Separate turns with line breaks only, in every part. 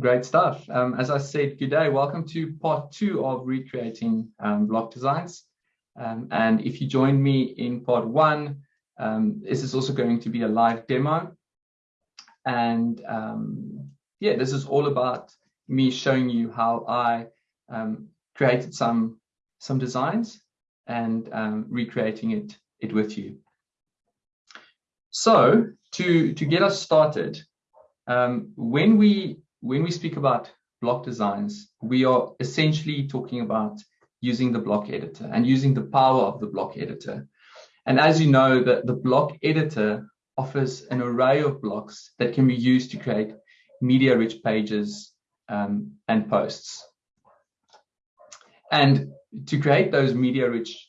Great stuff. Um, as I said, good day. Welcome to part two of recreating um, block designs. Um, and if you join me in part one, um, this is also going to be a live demo. And um, yeah, this is all about me showing you how I um, created some some designs and recreating it it with you. So to to get us started, when we when we speak about block designs, we are essentially talking about using the block editor and using the power of the block editor. And as you know, the, the block editor offers an array of blocks that can be used to create media-rich pages um, and posts. And to create those media-rich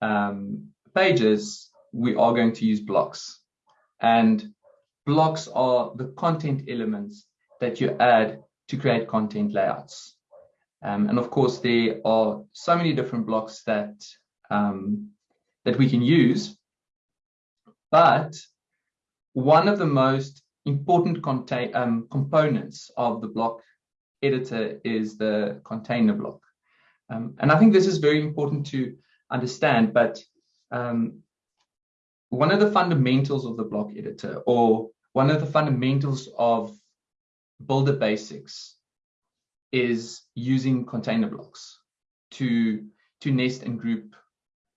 um, pages, we are going to use blocks. And blocks are the content elements that you add to create content layouts. Um, and of course, there are so many different blocks that um, that we can use. But one of the most important um, components of the block editor is the container block. Um, and I think this is very important to understand, but um, one of the fundamentals of the block editor or one of the fundamentals of builder basics is using container blocks to, to nest and group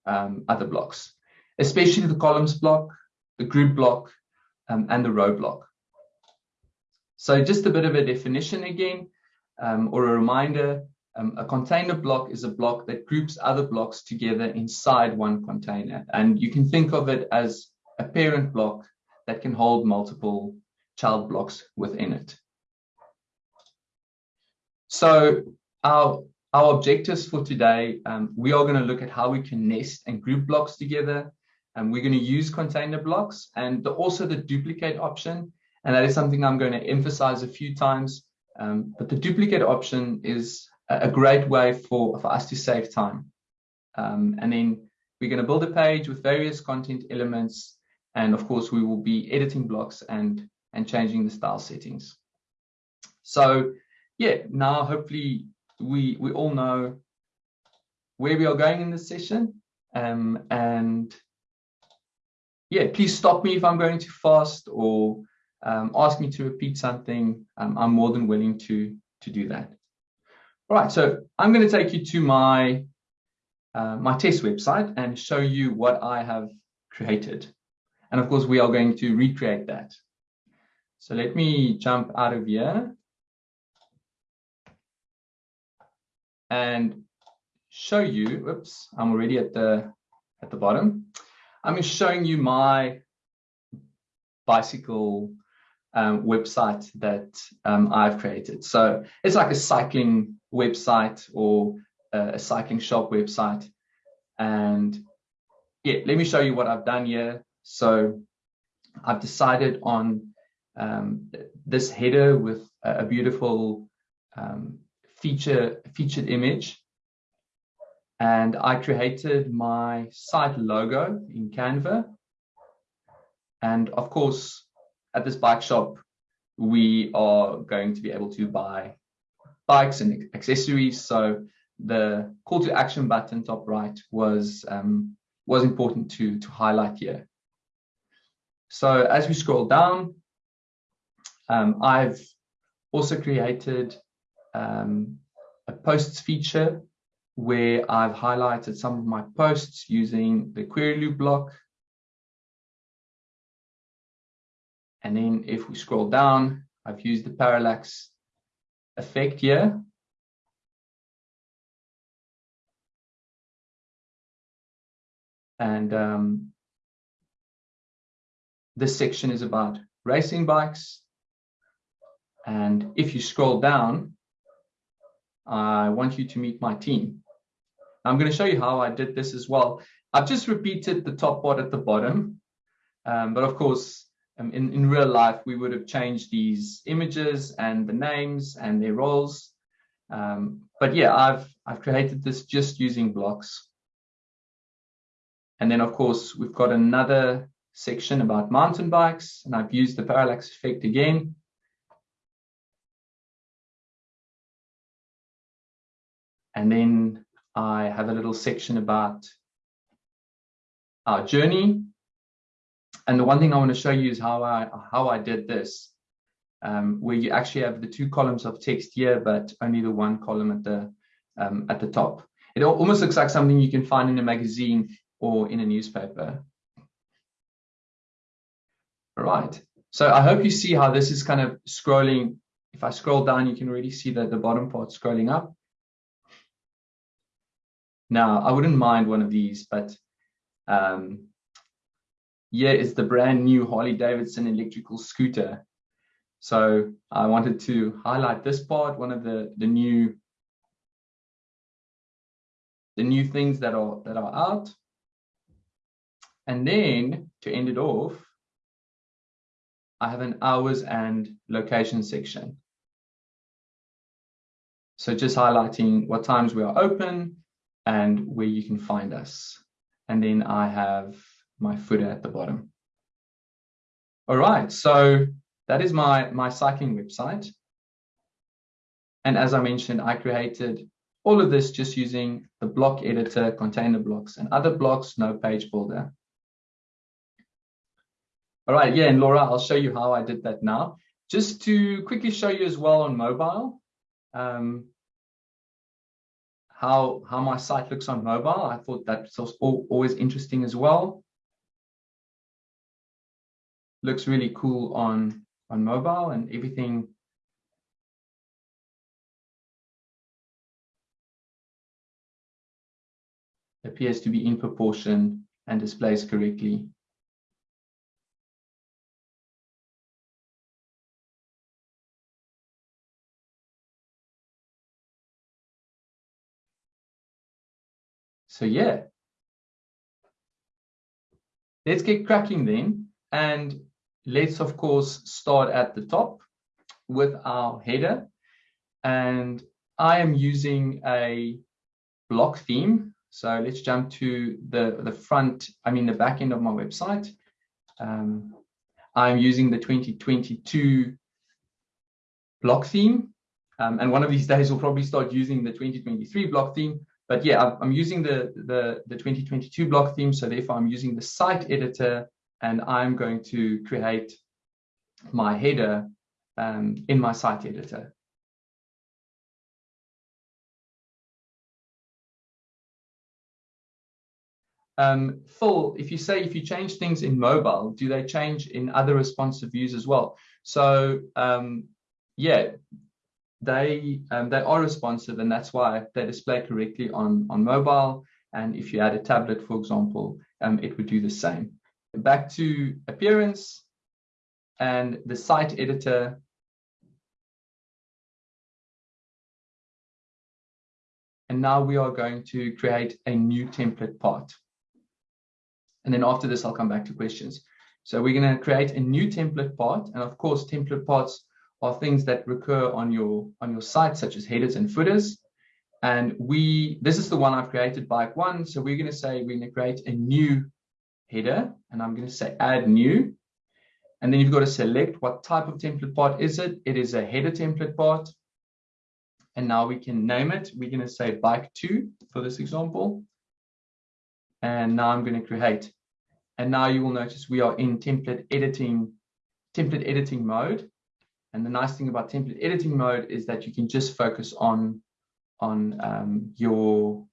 um, other blocks, especially the columns block, the group block, um, and the row block. So just a bit of a definition again, um, or a reminder, um, a container block is a block that groups other blocks together inside one container. And you can think of it as a parent block that can hold multiple child blocks within it. So our, our objectives for today, um, we are going to look at how we can nest and group blocks together. And we're going to use container blocks and the, also the duplicate option. And that is something I'm going to emphasize a few times. Um, but the duplicate option is a, great way for, for us to save time. Um, and then we're going to build a page with various content elements. And of course, we will be editing blocks and, and changing the style settings. So yeah, now hopefully we we all know where we are going in this session. Um, and yeah, please stop me if I'm going too fast or um, ask me to repeat something. Um, I'm more than willing to to do that. All right, so I'm going to take you to my uh, my test website and show you what I have created. And of course, we are going to recreate that. So let me jump out of here and show you, oops, I'm already at the, at the bottom. I'm showing you my bicycle um, website that um, I've created. So it's like a cycling website or a cycling shop website. And yeah, let me show you what I've done here. So I've decided on um, this header with a, beautiful um, feature featured image and I created my site logo in Canva. And of course, at this bike shop, we are going to be able to buy bikes and accessories. So the call to action button top right was um, was important to to highlight here. So as we scroll down, um, I've also created um, a posts feature where I've highlighted some of my posts using the query loop block. And then if we scroll down, I've used the parallax effect here. And um, this section is about racing bikes. And if you scroll down, I want you to meet my team. I'm going to show you how I did this as well. I've just repeated the top part at the bottom, um, but of course, um, in, in real life, we would have changed these images and the names and their roles. Um, but yeah, I've, I've created this just using blocks. And then of course, we've got another section about mountain bikes and I've used the parallax effect again And then I have a little section about our journey. And the one thing I want to show you is how I how I did this, um, where you actually have the two columns of text here, but only the one column at the um, at the top. It almost looks like something you can find in a magazine or in a newspaper. All right. So I hope you see how this is kind of scrolling. If I scroll down, you can really see that the bottom part scrolling up. Now, I wouldn't mind one of these, but um, it's the brand new Harley Davidson electrical scooter. So I wanted to highlight this part, one of the, the new the new things that are that are out. And then to end it off, I have an hours and location section. So just highlighting what times we are open and where you can find us. And then I have my footer at the bottom. All right, so that is my, my cycling website. And as I mentioned, I created all of this just using the block editor, container blocks, and other blocks, no page builder. All right, yeah, and Laura, I'll show you how I did that now. Just to quickly show you as well on mobile, um, how, how my site looks on mobile. I thought that's always interesting as well. Looks really cool on, on mobile and everything appears to be in proportion and displays correctly. So yeah, let's get cracking then. And let's of course start at the top with our header. And I am using a block theme. So let's jump to the, the front, I mean the back end of my website. Um, I'm using the 2022 block theme. Um, and one of these days we'll probably start using the 2023 block theme but yeah, I'm using the, the, the 2022 block theme. So therefore I'm using the site editor and I'm going to create my header um, in my site editor. Um, Phil, if you say if you change things in mobile, do they change in other responsive views as well? So um, yeah, they um, they are responsive and that's why they display correctly on on mobile. And if you add a tablet for example um, it would do the same. Back to appearance and the site editor. And now we are going to create a new template part. And then after this I'll come back to questions. So we're going to create a new template part. And of course template parts are things that recur on your on your site, such as headers and footers. And we this is the one I've created, bike one. So we're going to say we're going to create a new header, and I'm going to say add new. And then you've got to select what type of template part is it. It is a header template part. And now we can name it. We're going to say bike two for this example. And now I'm going to create. And now you will notice we are in template editing, template editing mode. And the nice thing about template editing mode is that you can just focus on, on um, your,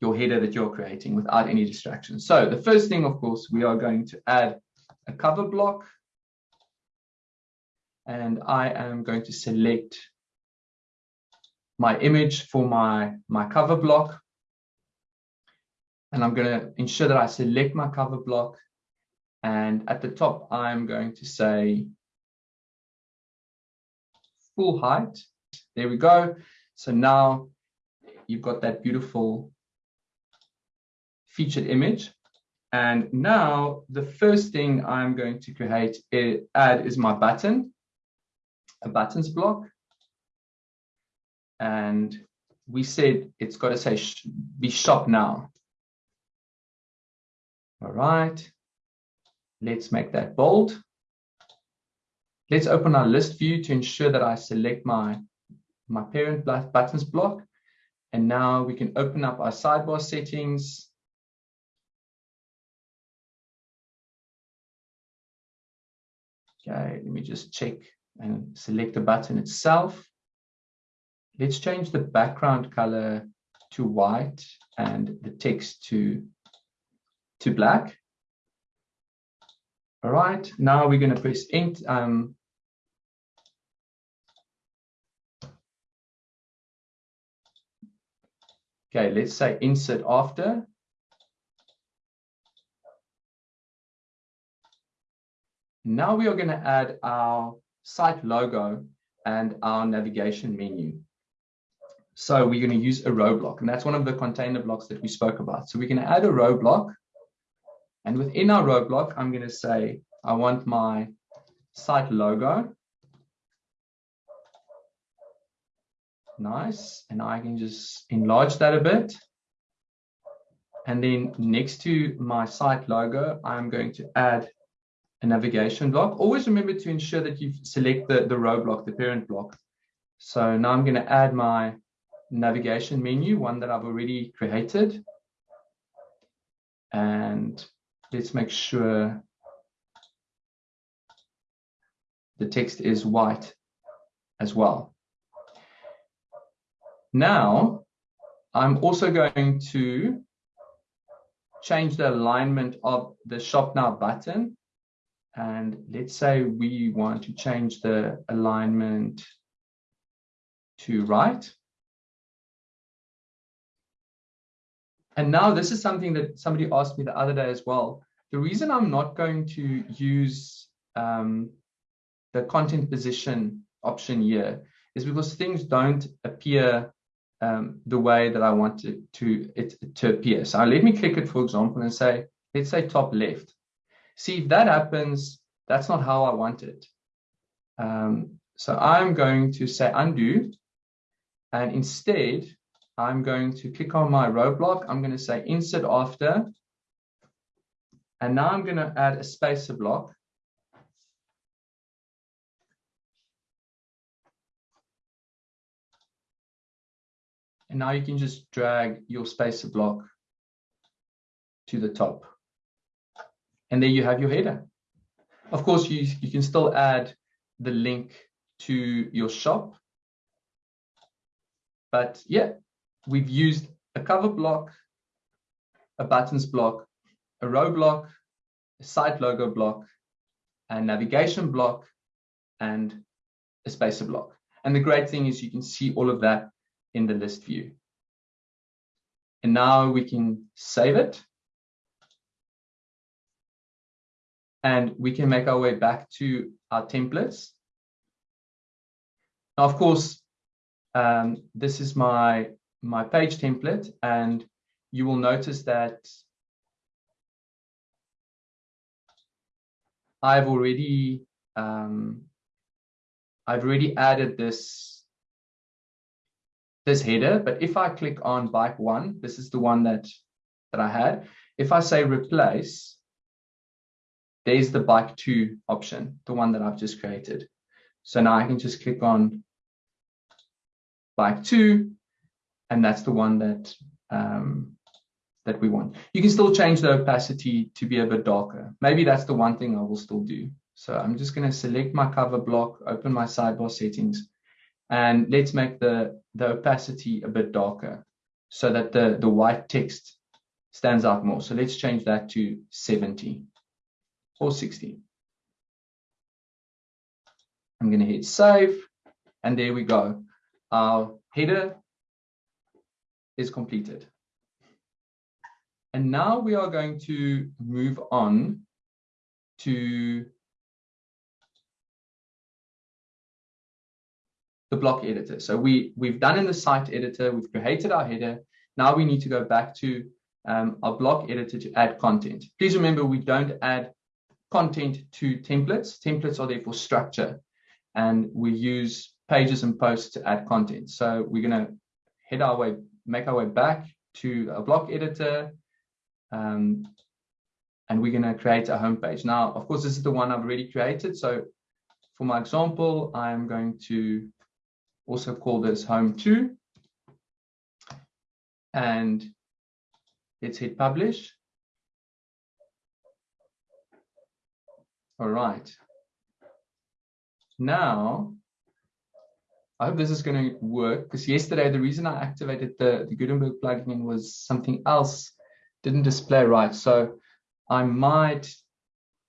your header that you're creating without any distractions. So the first thing, of course, we are going to add a cover block. And I am going to select my image for my, my cover block. And I'm going to ensure that I select my cover block and at the top, I'm going to say full height. There we go. So now you've got that beautiful featured image. And now the first thing I'm going to create, add is my button, a buttons block. And we said it's got to say be shop now. All right. Let's make that bold. Let's open our list view to ensure that I select my, my parent buttons block. And now we can open up our sidebar settings. Okay, let me just check and select the button itself. Let's change the background color to white and the text to, to black. All right, now we're going to press int, um, Okay, let's say insert after. Now we are going to add our site logo and our navigation menu. So we're going to use a row block, and that's one of the container blocks that we spoke about. So going to add a row block, and within our row block, I'm going to say I want my site logo Nice. And I can just enlarge that a bit. And then next to my site logo, I'm going to add a navigation block. Always remember to ensure that you select the, the row block, the parent block. So now I'm going to add my navigation menu, one that I've already created. And let's make sure the text is white as well. Now, I'm also going to change the alignment of the shop now button. And let's say we want to change the alignment to right. And now this is something that somebody asked me the other day as well. The reason I'm not going to use um, the content position option here is because things don't appear um, the way that I want it to, it to appear. So let me click it, for example, and say, let's say top left. See, if that happens, that's not how I want it. Um, so I'm going to say undo, and instead, I'm going to click on my row block. I'm going to say insert after, and now I'm going to add a spacer block. And now you can just drag your spacer block to the top. And there you have your header. Of course, you, you can still add the link to your shop. But yeah, we've used a cover block, a buttons block, a row block, a site logo block, a navigation block, and a spacer block. And the great thing is you can see all of that in the list view. And now we can save it. And we can make our way back to our templates. Now, of course, um, this is my, my page template, and you will notice that I've already um, I've already added this this header, but if I click on bike one, this is the one that, that I had. If I say replace, there's the bike two option, the one that I've just created. So now I can just click on bike two, and that's the one that um, that we want. You can still change the opacity to be a bit darker. Maybe that's the one thing I will still do. So I'm just going to select my cover block, open my sidebar settings, and let's make the, the opacity a bit darker so that the, the white text stands out more. So let's change that to 70 or 60. I'm going to hit save and there we go. Our header is completed. And now we are going to move on to the block editor. So we, we've done in the site editor, we've created our header. Now we need to go back to um, our block editor to add content. Please remember, we don't add content to templates. Templates are there for structure and we use pages and posts to add content. So we're going to head our way, make our way back to a block editor. Um, and we're going to create a home page. Now, of course, this is the one I've already created. So for my example, I'm going to also call this home 2. And let's hit publish. All right. Now, I hope this is going to work because yesterday the reason I activated the, the Gutenberg plugin was something else didn't display right. So I might,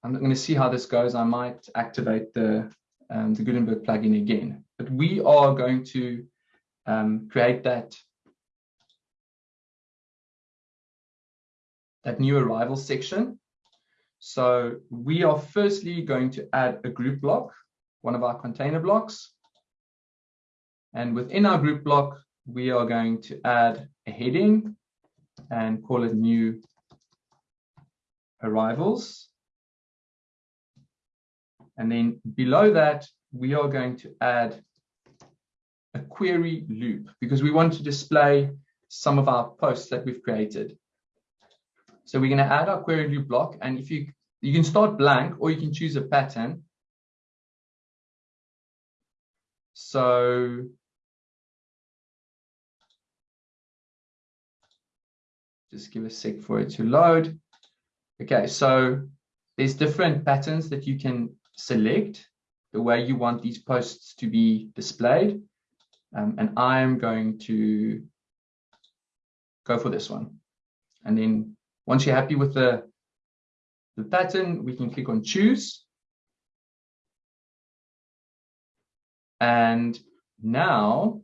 I'm going to see how this goes. I might activate the, um, the Gutenberg plugin again. But we are going to um, create that, that new arrival section. So we are firstly going to add a group block, one of our container blocks. And within our group block, we are going to add a heading and call it new arrivals. And then below that, we are going to add a query loop because we want to display some of our posts that we've created. So we're going to add our query loop block. And if you, you can start blank or you can choose a pattern. So just give a sec for it to load. Okay, so there's different patterns that you can select the way you want these posts to be displayed. Um, and I'm going to go for this one. And then once you're happy with the, the pattern, we can click on choose. And now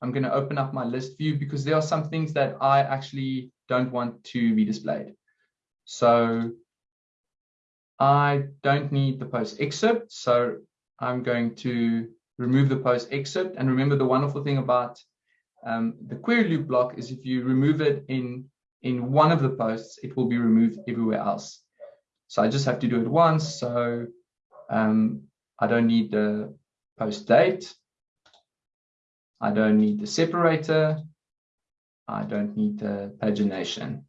I'm going to open up my list view because there are some things that I actually don't want to be displayed. So I don't need the post excerpt. So I'm going to remove the post excerpt. And remember the wonderful thing about um, the query loop block is if you remove it in, in one of the posts, it will be removed everywhere else. So I just have to do it once. So um, I don't need the post date. I don't need the separator. I don't need the pagination.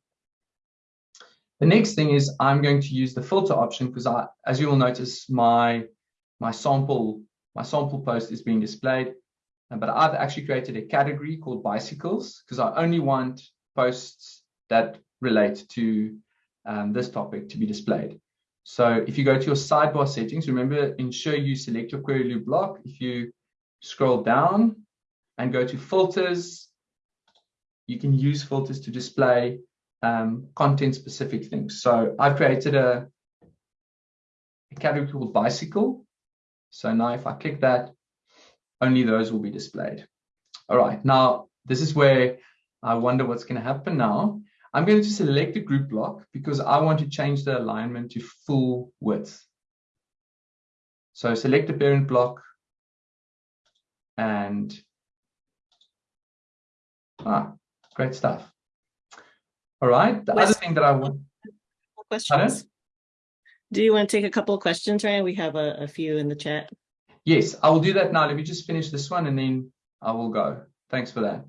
The next thing is I'm going to use the filter option because I, as you will notice, my, my sample, my sample post is being displayed, but I've actually created a category called bicycles because I only want posts that relate to um, this topic to be displayed. So if you go to your sidebar settings, remember, ensure you select your query loop block. If you scroll down and go to filters. You can use filters to display um, content specific things. So I've created a, a category called bicycle. So now if I click that, only those will be displayed. All right, now this is where I wonder what's going to happen now. I'm going to select a group block because I want to change the alignment to full width. So select the parent block and Ah, great stuff. All right. The other thing that I want.
Questions? Do you want to take a couple of questions, Ryan? We have a, a few in the chat.
Yes, I will do that now. Let me just finish this one and then I will go. Thanks for that.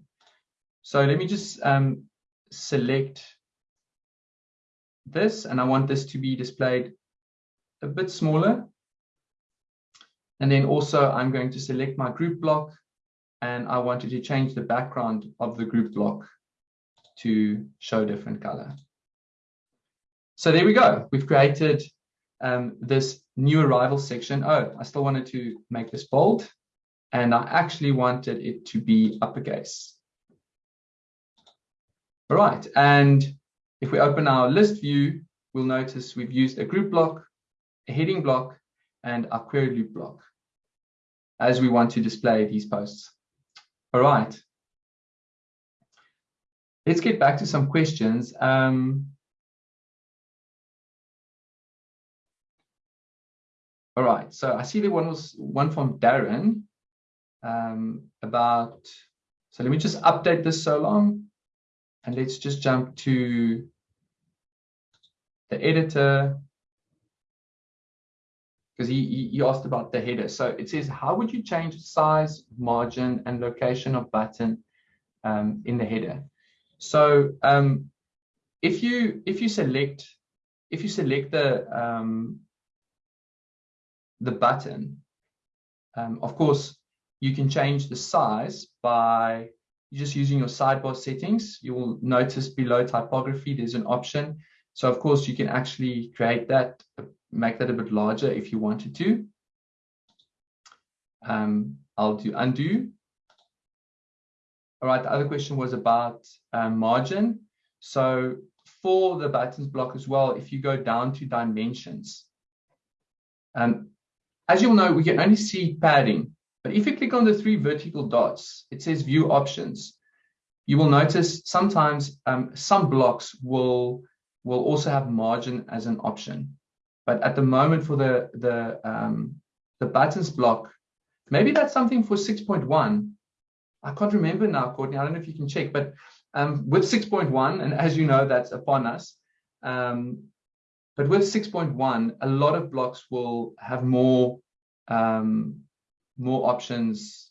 So let me just um, select this and I want this to be displayed a bit smaller. And then also I'm going to select my group block and I wanted to change the background of the group block to show different color. So there we go. We've created um, this new arrival section. Oh, I still wanted to make this bold and I actually wanted it to be uppercase. All right, and if we open our list view, we'll notice we've used a group block, a heading block, and a query loop block as we want to display these posts. All right. Let's get back to some questions. Um, all right, so I see the one was one from Darren um, about, so let me just update this so long and let's just jump to the editor because he, he asked about the header. So it says, how would you change size, margin, and location of button um, in the header? So um, if you if you select if you select the um, the button, um, of course, you can change the size by just using your sidebar settings. You will notice below typography, there's an option. So of course you can actually create that, make that a bit larger if you wanted to. Um, I'll do undo. All right, the other question was about um, margin. So for the buttons block as well, if you go down to dimensions, um, as you'll know, we can only see padding, but if you click on the three vertical dots, it says view options. You will notice sometimes um, some blocks will, will also have margin as an option. But at the moment for the, the, um, the buttons block, maybe that's something for 6.1 I can't remember now, Courtney. I don't know if you can check, but um, with 6.1, and as you know, that's upon us. Um, but with 6.1, a lot of blocks will have more um, more options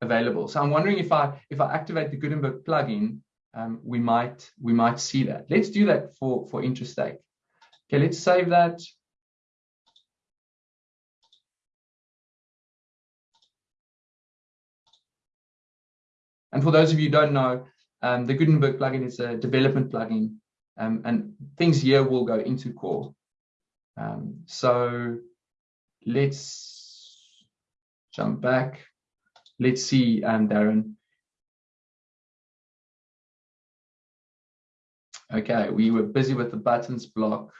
available. So I'm wondering if I if I activate the Gutenberg plugin, um, we might we might see that. Let's do that for for interstate. Okay, let's save that. And for those of you who don't know, um, the Gutenberg plugin is a development plugin, um, and things here will go into core. Um, so let's jump back. Let's see, um, Darren. Okay, we were busy with the buttons block.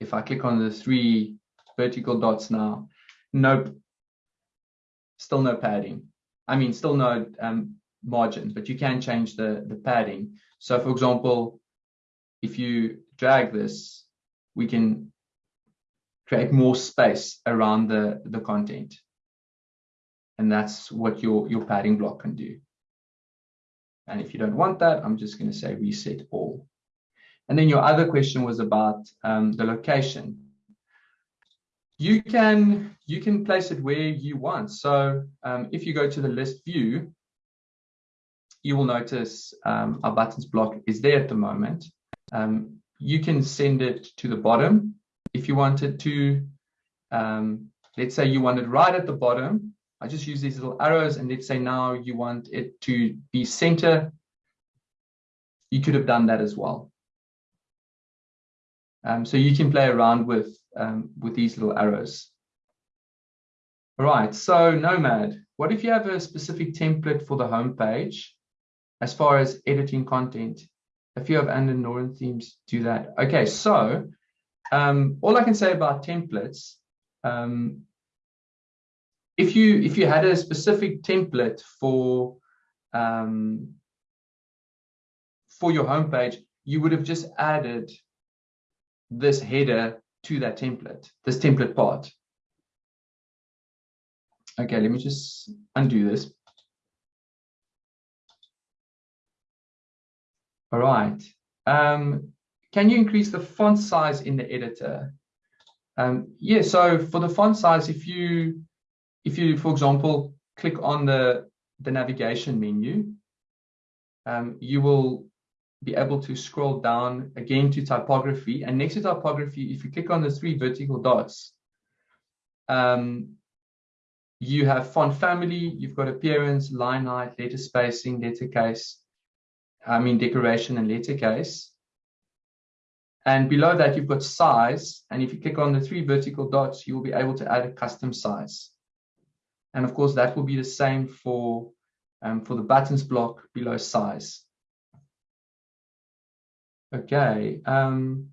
If I click on the three vertical dots now, nope, still no padding. I mean, still no um, margins, but you can change the, the padding. So for example, if you drag this, we can create more space around the, the content. And that's what your, your padding block can do. And if you don't want that, I'm just going to say reset all. And then your other question was about um, the location you can you can place it where you want. So um, if you go to the list view, you will notice um, our buttons block is there at the moment. Um, you can send it to the bottom if you wanted to. Um, let's say you want it right at the bottom. I just use these little arrows and let's say now you want it to be center. You could have done that as well. Um, so you can play around with um, with these little arrows. All right, so Nomad, what if you have a specific template for the home page as far as editing content? A few of Anna Noren themes do that. Okay, so um, all I can say about templates, um, if you if you had a specific template for um, for your homepage, you would have just added this header to that template, this template part. Okay, let me just undo this. All right. Um, can you increase the font size in the editor? Um, yeah, so for the font size, if you, if you, for example, click on the, the navigation menu, um, you will be able to scroll down again to typography. And next to typography, if you click on the three vertical dots, um, you have font family, you've got appearance, line height, letter spacing, letter case, I mean decoration and letter case. And below that, you've got size. And if you click on the three vertical dots, you will be able to add a custom size. And of course, that will be the same for, um, for the buttons block below size. Okay. Um,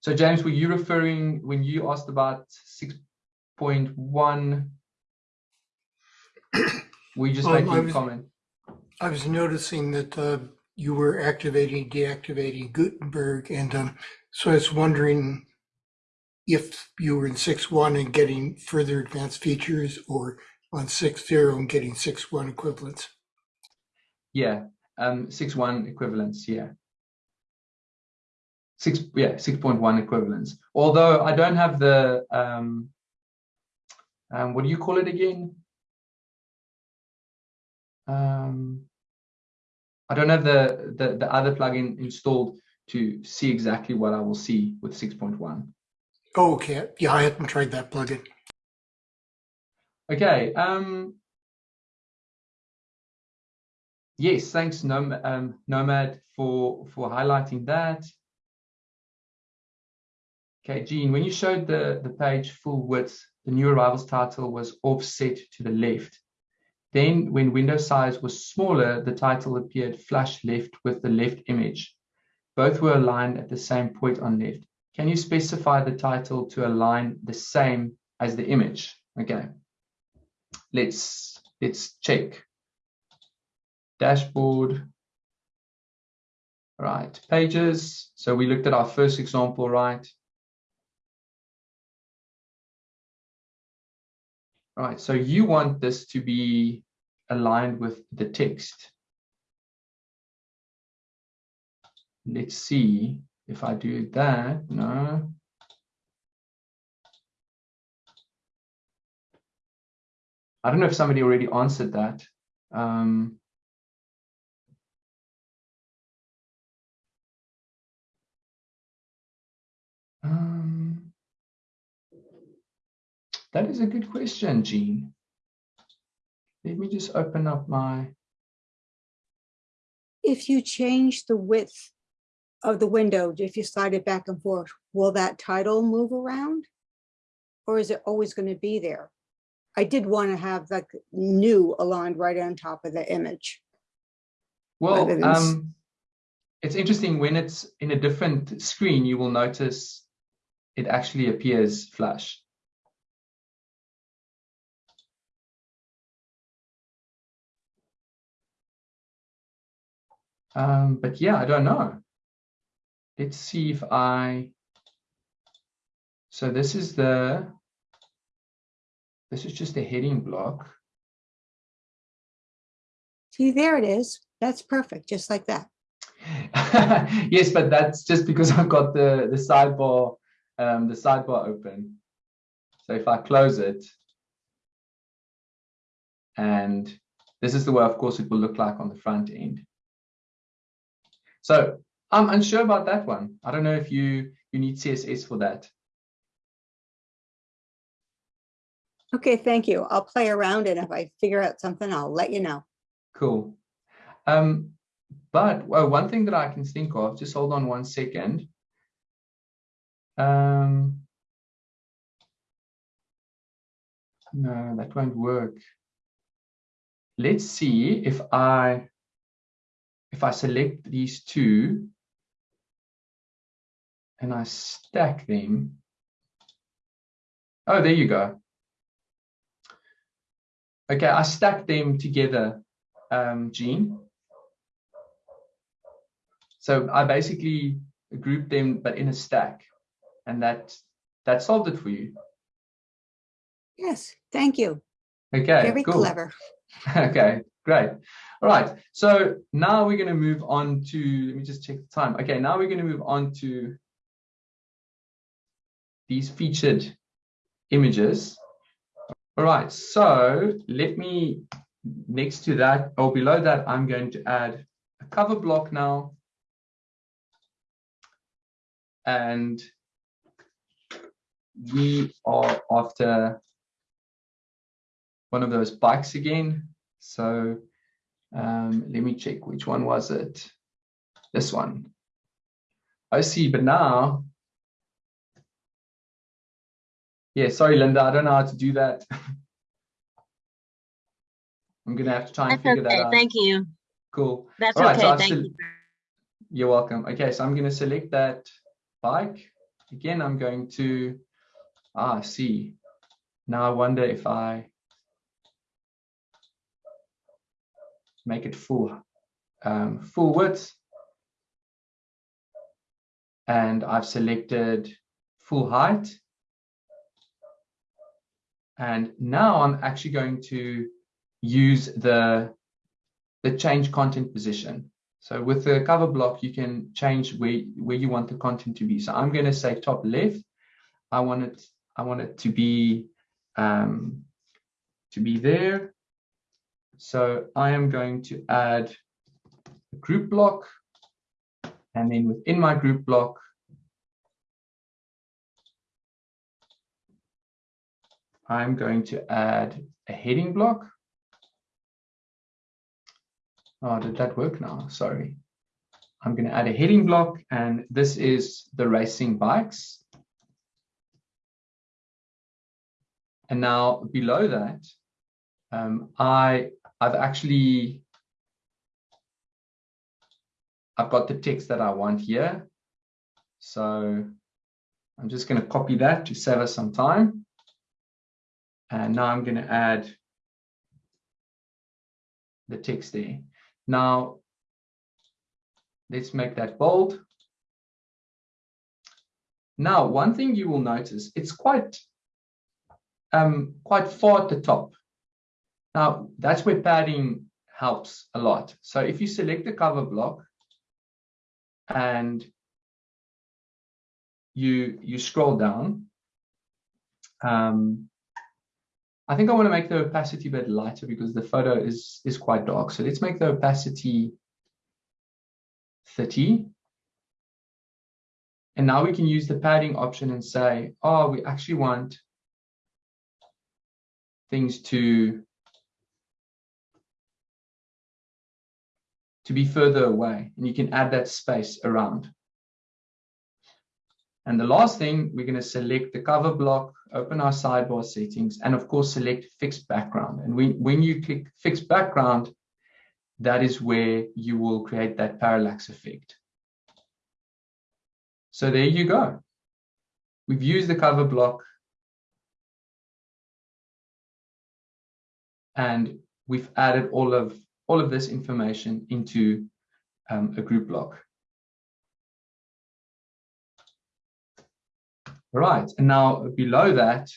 so James, were you referring when you asked about 6.1? we just um, making a comment?
I was noticing that uh, you were activating, deactivating Gutenberg, and um, so I was wondering if you were in 6.1 and getting further advanced features or on 6.0 and getting 6.1 equivalents.
Yeah, um, six one equivalents. Yeah, six yeah six point one equivalents. Although I don't have the um, um, what do you call it again? Um, I don't have the, the the other plugin installed to see exactly what I will see with 6.1.
Oh, Okay, yeah, I haven't tried that plugin.
Okay. Um, yes, thanks, Nom um, Nomad, for for highlighting that. Okay, Jean, when you showed the the page full width, the new arrivals title was offset to the left. Then, when window size was smaller, the title appeared flush left with the left image. Both were aligned at the same point on left. Can you specify the title to align the same as the image? Okay let's let's check dashboard. Right pages. So we looked at our first example right? Right so you want this to be aligned with the text. Let's see if I do that no. I don't know if somebody already answered that. Um, um, that is a good question, Jean. Let me just open up my.
If you change the width of the window, if you slide it back and forth, will that title move around? Or is it always going to be there? I did want to have like new aligned right on top of the image.
Well, um, it's interesting when it's in a different screen, you will notice it actually appears flush. Um, but yeah, I don't know. Let's see if I, so this is the this is just a heading block.
See, there it is. That's perfect, just like that.
yes, but that's just because I've got the, the sidebar, um, the sidebar open. So if I close it, and this is the way, of course, it will look like on the front end. So I'm unsure about that one. I don't know if you, you need CSS for that.
Okay, thank you. I'll play around and if I figure out something, I'll let you know.
Cool. Um, but well, one thing that I can think of, just hold on one second. Um, no, that won't work. Let's see if I if I select these two and I stack them. Oh, there you go. Okay, I stacked them together, um, Jean. So I basically grouped them, but in a stack, and that that solved it for you.
Yes, thank you.
Okay,
Very
cool.
clever.
okay, great. All right, so now we're going to move on to, let me just check the time. Okay, now we're going to move on to these featured images. All right, so let me, next to that, or below that, I'm going to add a cover block now. And we are after one of those bikes again. So um, let me check which one was it. This one. I see, but now yeah, sorry, Linda, I don't know how to do that. I'm gonna have to try and
That's
figure
okay.
that out.
Okay, thank you.
Cool.
That's
All right,
okay.
I've
Thank you.
You're welcome. Okay, so I'm gonna select that bike. Again, I'm going to, ah, see. Now I wonder if I make it full, um, full width. And I've selected full height. And now I'm actually going to use the, the change content position. So with the cover block, you can change where, where you want the content to be. So I'm going to say top left. I want it, I want it to be, um, to be there. So I am going to add a group block And then within my group block, I'm going to add a heading block. Oh, did that work now? Sorry. I'm going to add a heading block, and this is the racing bikes. And now below that, um, I, I've actually, I've got the text that I want here. So I'm just going to copy that to save us some time. And now I'm going to add the text there. Now, let's make that bold. Now, one thing you will notice, it's quite, um, quite far at the top. Now, that's where padding helps a lot. So if you select the cover block and you, you scroll down, um, I think I want to make the opacity a bit lighter because the photo is, is quite dark. So let's make the opacity 30. And now we can use the padding option and say, oh, we actually want things to, to be further away. And you can add that space around. And the last thing, we're going to select the cover block, open our sidebar settings, and of course, select fixed background. And when, when you click fixed background, that is where you will create that parallax effect. So there you go. We've used the cover block and we've added all of all of this information into um, a group block. Right, and now below that,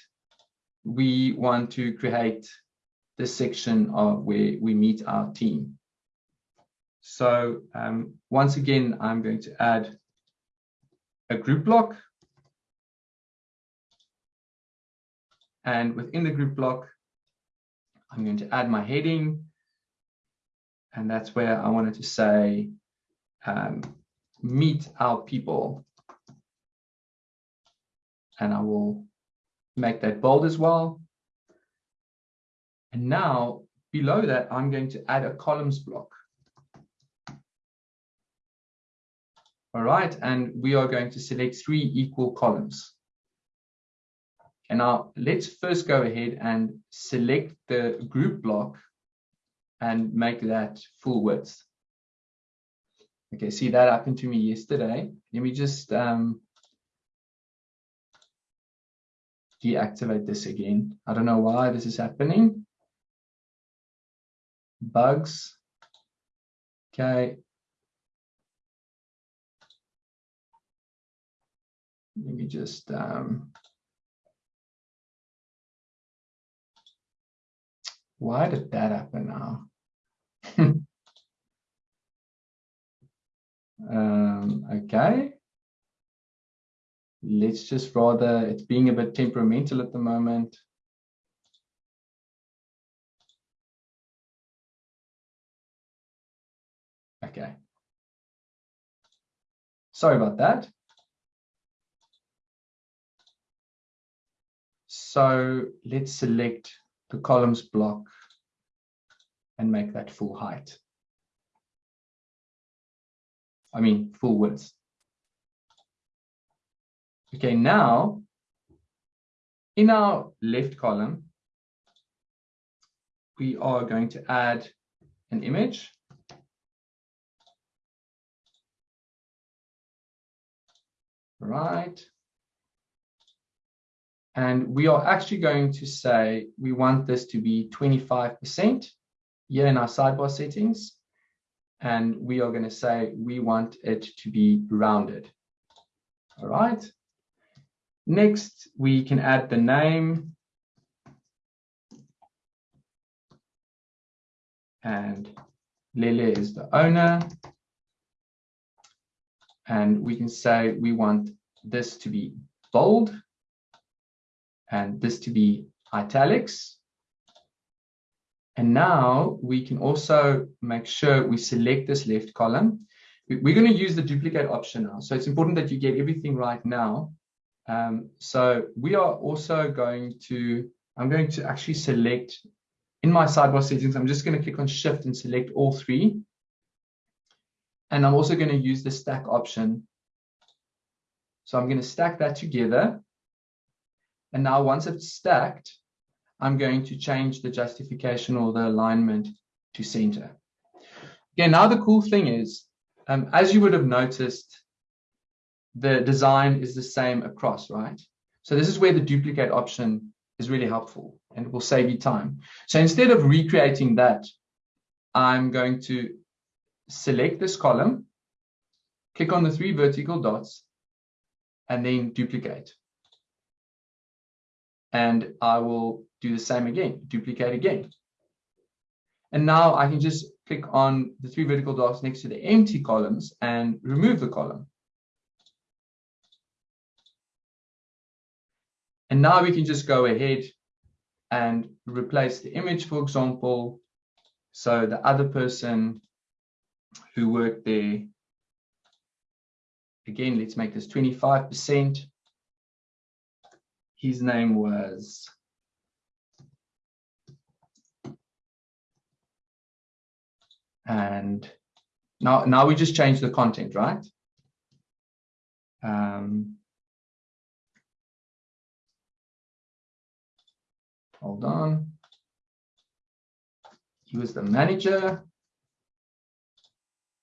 we want to create this section of where we meet our team. So um, once again, I'm going to add a group block. And within the group block, I'm going to add my heading. And that's where I wanted to say, um, meet our people and I will make that bold as well. And now below that, I'm going to add a columns block. All right, and we are going to select three equal columns. And now let's first go ahead and select the group block and make that full width. Okay, see that happened to me yesterday. Let me just um, deactivate this again. I don't know why this is happening. Bugs. Okay. Let me just um, why did that happen now? um, okay let's just rather, it's being a bit temperamental at the moment. Okay. Sorry about that. So let's select the columns block and make that full height. I mean, full width. Okay, now in our left column, we are going to add an image. Right. And we are actually going to say we want this to be 25% here in our sidebar settings. And we are going to say we want it to be rounded. All right. Next, we can add the name. And Lele is the owner. And we can say we want this to be bold and this to be italics. And now we can also make sure we select this left column we- we're going to use the duplicate option now. So it's important that you get everything right now. Um, so we are also going to, I'm going to actually select in my sidebar settings, I'm just going to click on shift and select all three. And I'm also going to use the stack option. So I'm going to stack that together. And now once it's stacked, I'm going to change the justification or the alignment to center. Okay, now the cool thing is, um, as you would have noticed, the design is the same across, right? So this is where the duplicate option is really helpful and will save you time. So instead of recreating that, I'm going to select this column, click on the three vertical dots, and then duplicate. And I will do the same again, duplicate again. And now I can just click on the three vertical dots next to the empty columns and remove the column. And now we can just go ahead and replace the image, for example. So the other person who worked there, again, let's make this 25%. His name was and now now we just change the content right? Um, hold on. He was the manager.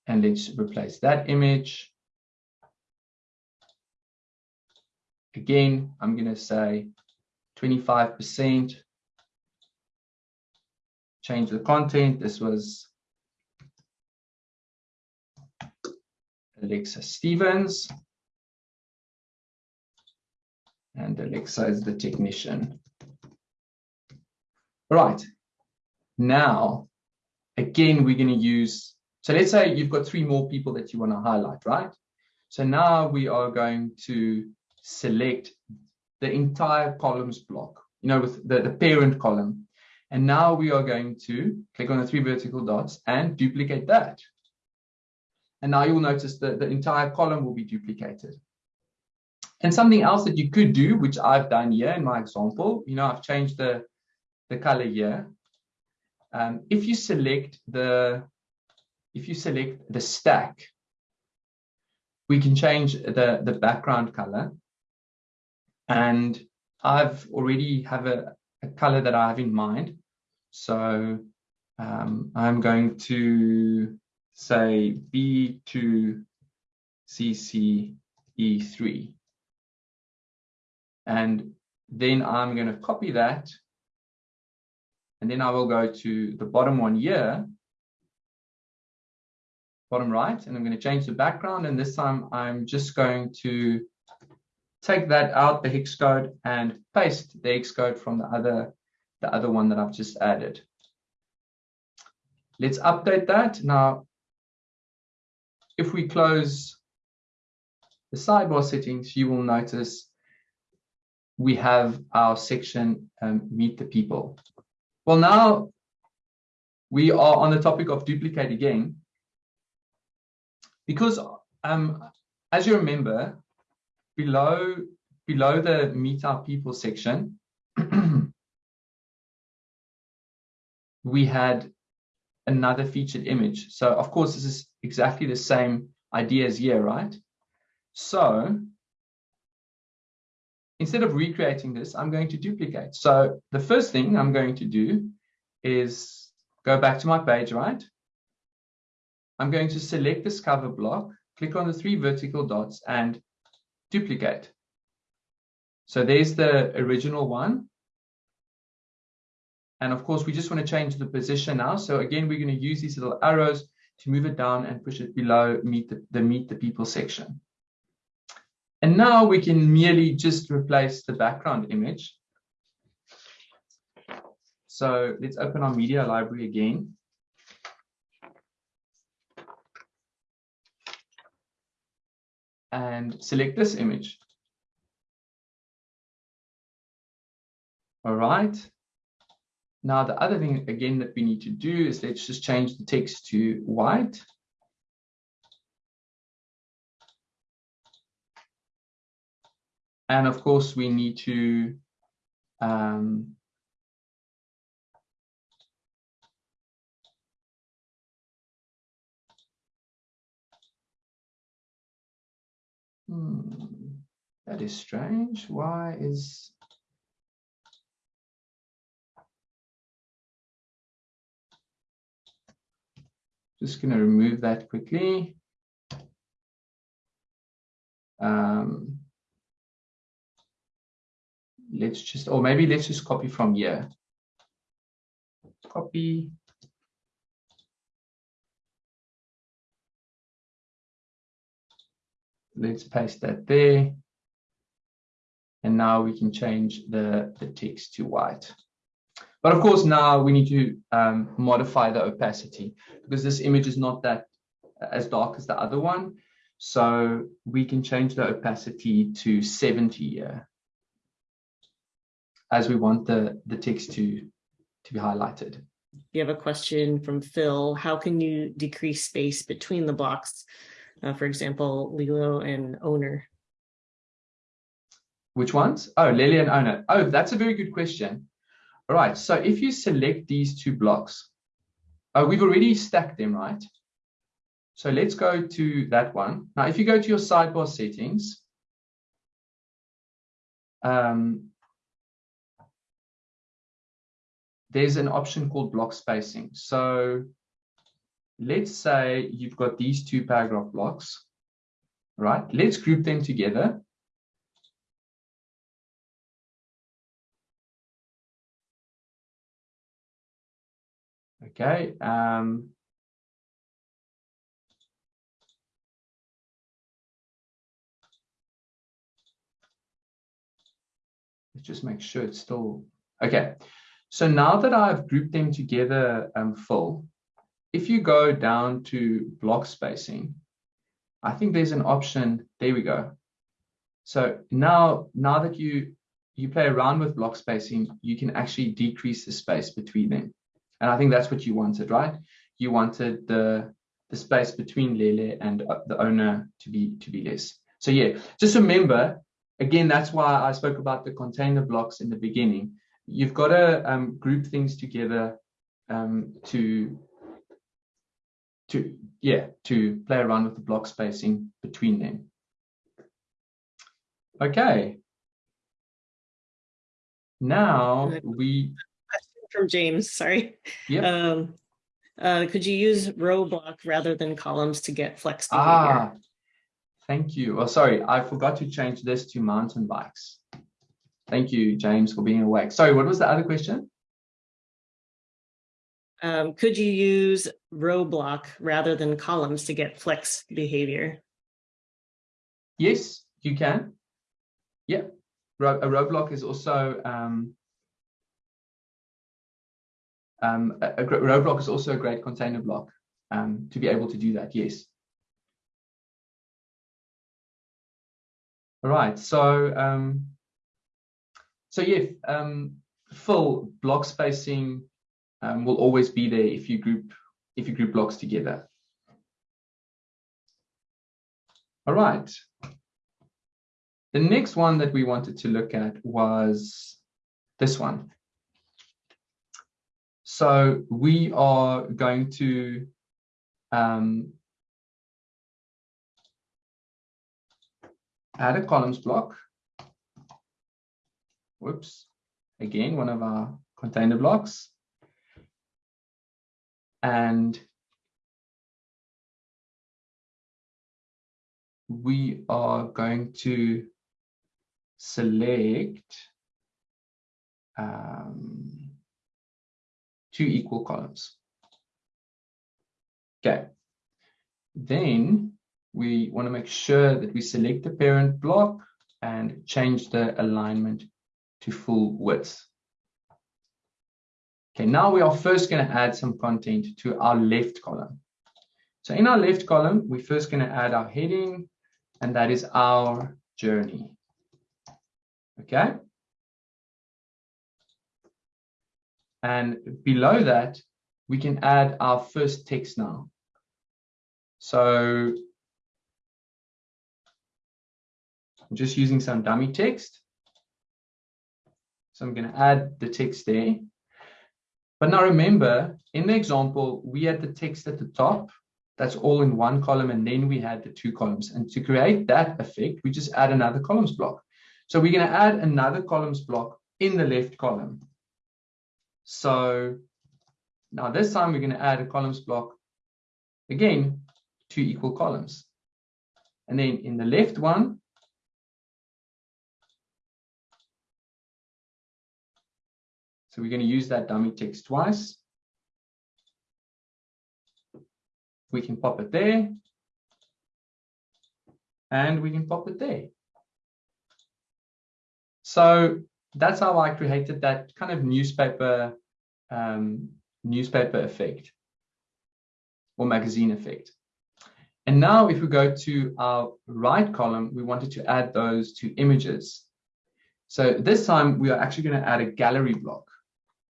And let's replace that image again i'm going to say 25 percent change the content this was Alexa Stevens. And Alexa is the technician. Right. Now, again, we're going to use, so let's say you've got three more people that you want to highlight, right? So now we are going to select the entire columns block, you know, with the, the parent column. And now we are going to click on the three vertical dots and duplicate that. And now you'll notice that the entire column will be duplicated. And something else that you could do, which I've done here in my example, you know, I've changed the, the color here. Um, if you select the, if you select the stack, we can change the, the background color. And I've already have a, a color that I have in mind. So um, I'm going to say B2 CCE3. And then I'm going to copy that. And then I will go to the bottom one here, bottom right, and I'm going to change the background. And this time I'm just going to take that out, the hex code, and paste the hex code from the other, the other one that I've just added. Let's update that. Now, if we close the sidebar settings, you will notice we have our section um, meet the people. Well, now we are on the topic of duplicate again, because um, as you remember, below below the meet our people section, we had another featured image. So of course, this is exactly the same idea as here, right? So instead of recreating this, I'm going to duplicate. So the first thing I'm going to do is go back to my page, right? I'm going to select this cover block, click on the three vertical dots and duplicate. So there's the original one. And of course, we just want to change the position now. So again, we're going to use these little arrows to move it down and push it below meet the, the meet the people section. And now we can merely just replace the background image. So let's open our media library again. and select this image. All right. Now, the other thing again that we need to do is let's just change the text to white. And of course, we need to um, that is strange. Why is just going to remove that quickly. Um, let's just, or maybe let's just copy from here. Copy. Let's paste that there. And now we can change the, the text to white. But of course, now we need to um, modify the opacity because this image is not that as dark as the other one. So we can change the opacity to 70 here as we want the, the text to, to be highlighted.
You have a question from Phil. How can you decrease space between the blocks? Uh, for example, Lilo and owner.
Which ones? Oh, Lily and owner. Oh, that's a very good question. All right, so if you select these two blocks, uh, we've already stacked them, right? So let's go to that one. Now, if you go to your sidebar settings, um, there's an option called block spacing. So let's say you've got these two paragraph blocks, right? Let's group them together. Okay. Um, let's just make sure it's still okay. So now that I've grouped them together um, full, if you go down to block spacing, I think there's an option. There we go. So now, now that you you play around with block spacing, you can actually decrease the space between them. And I think that's what you wanted, right? You wanted the the space between Lele and uh, the owner to be to be less. So yeah, just remember, again, that's why I spoke about the container blocks in the beginning you've got to um, group things together um, to to yeah to play around with the block spacing between them okay now we
from james sorry
yeah
um uh could you use row block rather than columns to get flex
ah thank you oh sorry i forgot to change this to mountain bikes Thank you, James, for being awake. Sorry, what was the other question?
Um, could you use row block rather than columns to get flex behavior?
Yes, you can. Yeah, a row block is also um, um, a, a row block is also a great container block um, to be able to do that. Yes. All right. So um, so yeah, um, full block spacing um, will always be there if you group if you group blocks together. All right. The next one that we wanted to look at was this one. So we are going to um, add a columns block whoops, again, one of our container blocks. And we are going to select um, two equal columns. Okay. Then we want to make sure that we select the parent block and change the alignment to full width. Okay, now we are first going to add some content to our left column. So in our left column, we're first going to add our heading, and that is our journey. Okay. And below that, we can add our first text now. So I'm just using some dummy text. So I'm going to add the text there. But now remember, in the example, we had the text at the top. That's all in one column, and then we had the two columns. And to create that effect, we just add another columns block. So we're going to add another columns block in the left column. So now this time we're going to add a columns block again, two equal columns. And then in the left one, so we're going to use that dummy text twice. We can pop it there. And we can pop it there. So that's how I created that kind of newspaper um, newspaper effect or magazine effect. And now if we go to our right column, we wanted to add those two images. So this time we are actually going to add a gallery block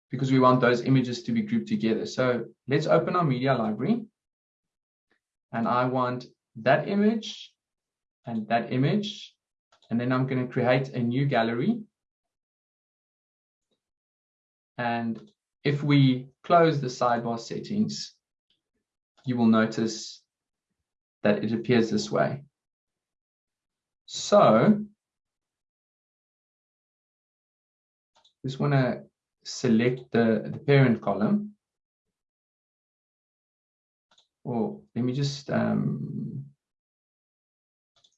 because we want those images to be grouped together. So let's open our media library. And I want that image and that image. And then I'm going to create a new gallery. And if we close the sidebar settings, you will notice that it appears this way. So just want to select the, the parent column. Or let me just, um,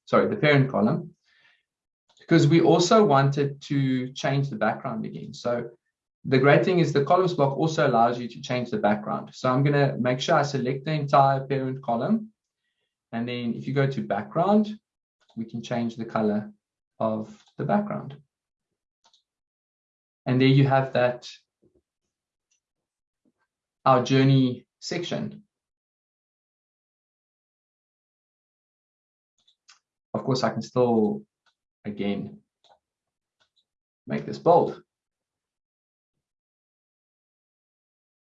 sorry, the parent column, because we also wanted to change the background again. So the great thing is the columns block also allows you to change the background. So I'm going to make sure I select the entire parent column. And then if you go to background, we can change the color of the background. And there you have that, our journey section. Of course, I can still, again, make this bold.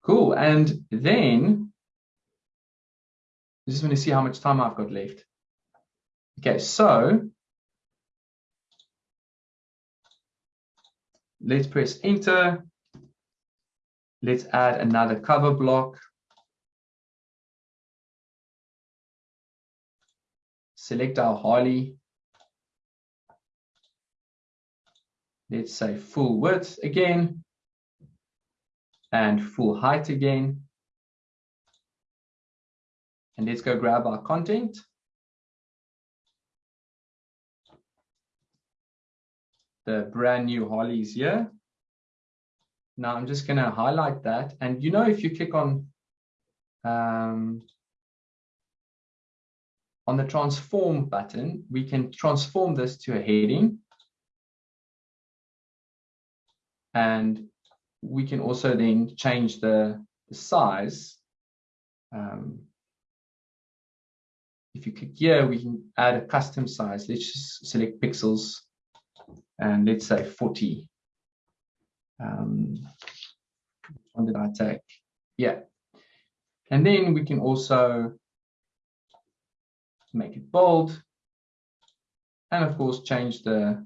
Cool. And then I just want to see how much time I've got left. Okay, so let's press enter. Let's add another cover block. Select our Harley. Let's say full width again and full height again. And let's go grab our content. The brand new Harleys here. Now I'm just going to highlight that. And you know, if you click on um, on the transform button, we can transform this to a heading. And we can also then change the, the size. Um, if you click here, we can add a custom size. Let's just select pixels and let's say 40. Um, one did I take? Yeah. And then we can also make it bold and of course change the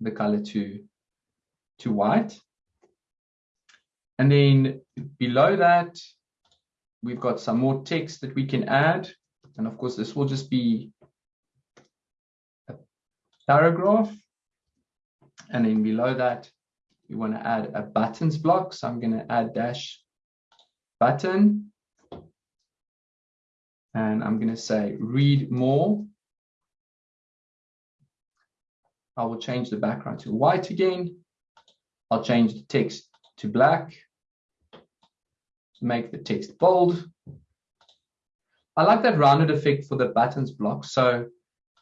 the color to to white. And then below that, we've got some more text that we can add. And of course, this will just be a paragraph. And then below that, we want to add a buttons block. So I'm going to add dash button. And I'm going to say read more. I will change the background to white again. I'll change the text to black, make the text bold. I like that rounded effect for the buttons block. So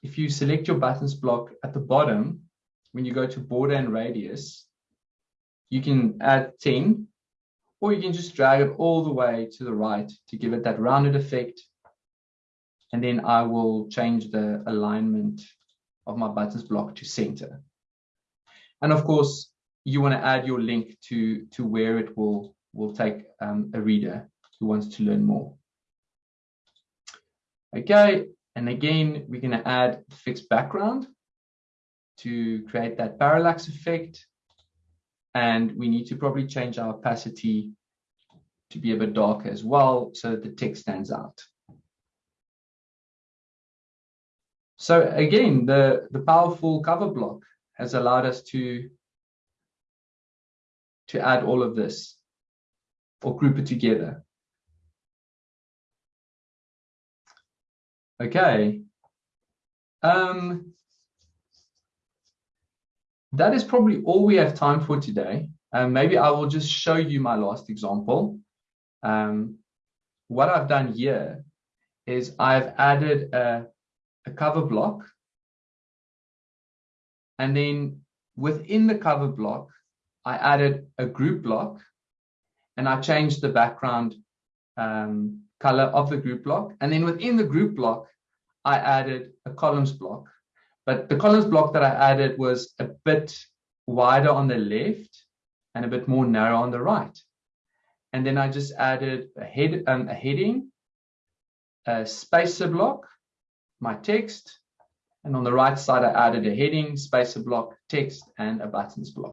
if you select your buttons block at the bottom, when you go to border and radius, you can add 10, or you can just drag it all the way to the right to give it that rounded effect. And then I will change the alignment of my buttons block to center. And of course, you want to add your link to to where it will will take um, a reader who wants to learn more. Okay, And again, we're going to add fixed background to create that parallax effect. And we need to probably change our opacity to be a bit darker as well so that the text stands out. So again, the, the powerful cover block has allowed us to, to add all of this or group it together. Okay. Um, that is probably all we have time for today. Um, maybe I will just show you my last example. Um, what I've done here is I've added a, a cover block. And then within the cover block, I added a group block and I changed the background um, color of the group block. And then within the group block, I added a columns block. But the columns block that I added was a bit wider on the left and a bit more narrow on the right. And then I just added a head, um, a heading, a spacer block, my text, and on the right side, I added a heading, spacer block, text, and a buttons block.